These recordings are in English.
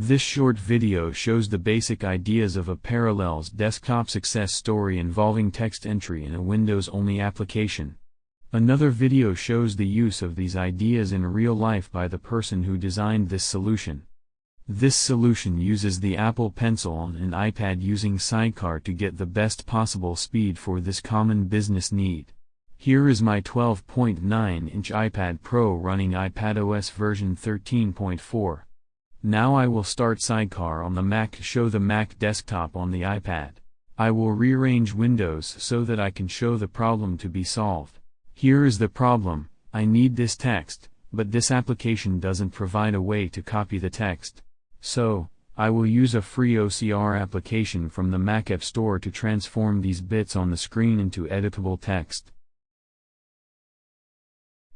This short video shows the basic ideas of a Parallels desktop success story involving text entry in a Windows-only application. Another video shows the use of these ideas in real life by the person who designed this solution. This solution uses the Apple Pencil on an iPad using Sidecar to get the best possible speed for this common business need. Here is my 12.9-inch iPad Pro running iPadOS version 13.4. Now I will start Sidecar on the Mac show the Mac desktop on the iPad. I will rearrange windows so that I can show the problem to be solved. Here is the problem, I need this text, but this application doesn't provide a way to copy the text. So, I will use a free OCR application from the Mac App Store to transform these bits on the screen into editable text.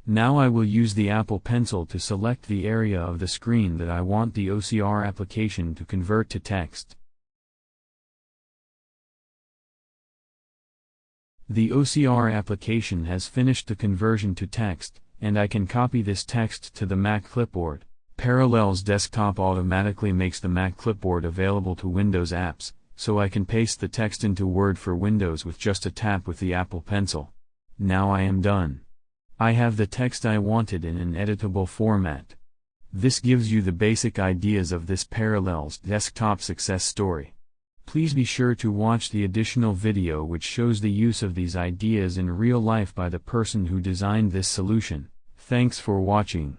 Now I will use the Apple Pencil to select the area of the screen that I want the OCR application to convert to text. The OCR application has finished the conversion to text, and I can copy this text to the Mac clipboard. Parallels Desktop automatically makes the Mac clipboard available to Windows apps, so I can paste the text into Word for Windows with just a tap with the Apple Pencil. Now I am done. I have the text I wanted in an editable format. This gives you the basic ideas of this Parallels desktop success story. Please be sure to watch the additional video which shows the use of these ideas in real life by the person who designed this solution. Thanks for watching.